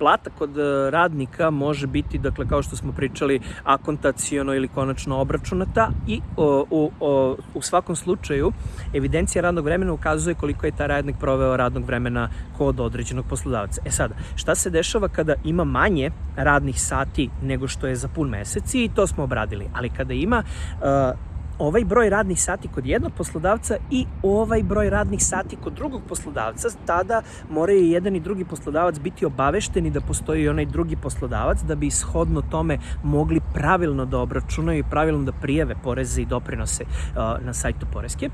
plata kod e, radnika može biti, dakle, kao što smo pričali, akontacijono ili konačno obračunata i o, u, o, u svakom slučaju evidencija radnog vremena ukazuje koliko je taj radnik proveo radnog vremena kod određenog poslodavca. E sada, šta se dešava kada ima manje radnih sati nego što je za pun mesec i to smo obradili, ali kada ima uh, ovaj broj radnih sati kod jednog poslodavca i ovaj broj radnih sati kod drugog poslodavca, tada moraju jedan i drugi poslodavac biti obavešteni da postoji onaj drugi poslodavac da bi ishodno tome mogli pravilno da obračunaju i pravilno da prijave poreze i doprinose na sajtu Poreske.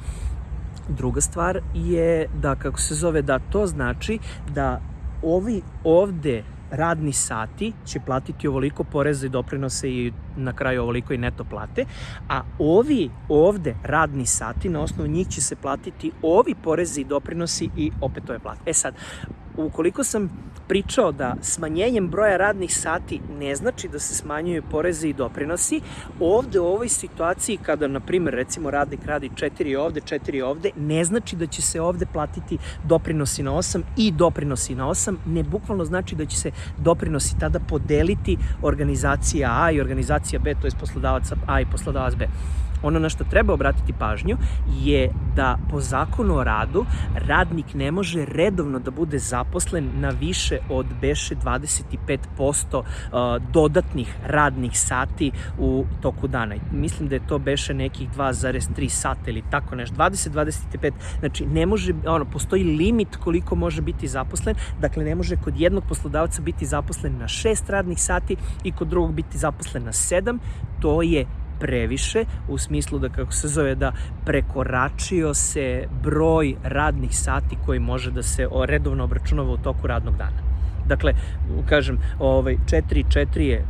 Druga stvar je da, kako se zove, da to znači da ovi ovde radni sati će platiti ovoliko poreza i doprinose i na kraju ovoliko i neto plate, a ovi ovde radni sati, na osnovu njih će se platiti ovi porezi i doprinosi i opet ove plate. E sad, ukoliko sam pričao da smanjenjem broja radnih sati ne znači da se smanjuju poreze i doprinosi, ovde u ovoj situaciji kada, na primjer, recimo radnik radi četiri ovde, četiri ovde, ne znači da će se ovde platiti doprinosi na 8 i doprinosi na 8, ne bukvalno znači da će se doprinosi tada podeliti organizacija A i organizacija B, to je poslodavac A i poslodavac B. Ono na što treba obratiti pažnju je da po zakonu o radu radnik ne može redovno da bude zaposlen na više od beše 25% dodatnih radnih sati u toku dana. Mislim da je to beše nekih 2,3 sata ili tako nešto, 20-25, znači ne može, ono, postoji limit koliko može biti zaposlen, dakle ne može kod jednog poslodavca biti zaposlen na 6 radnih sati i kod drugog biti zaposlen na 7, to je previše, u smislu da, kako se zove, da prekoračio se broj radnih sati koji može da se redovno obračunava u toku radnog dana. Dakle, kažem, ovaj, 4 4 je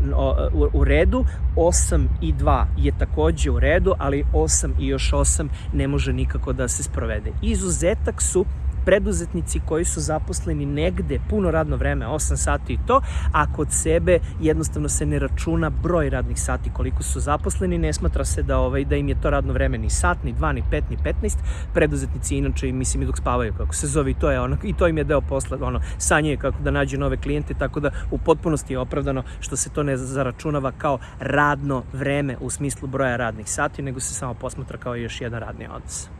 u, u redu, 8 i 2 je takođe u redu, ali 8 i još 8 ne može nikako da se sprovede. Izuzetak su preduzetnici koji su zaposleni negde puno radno vreme, 8 sati i to, a kod sebe jednostavno se ne računa broj radnih sati koliko su zaposleni, ne smatra se da ovaj da im je to radno vreme ni sat, ni 2, ni 5, ni 15. Preduzetnici inače mislim i dok spavaju kako se zove to je ono i to im je deo posla, ono sanjaju kako da nađu nove klijente, tako da u potpunosti je opravdano što se to ne zaračunava kao radno vreme u smislu broja radnih sati, nego se samo posmatra kao još jedan radni odnos.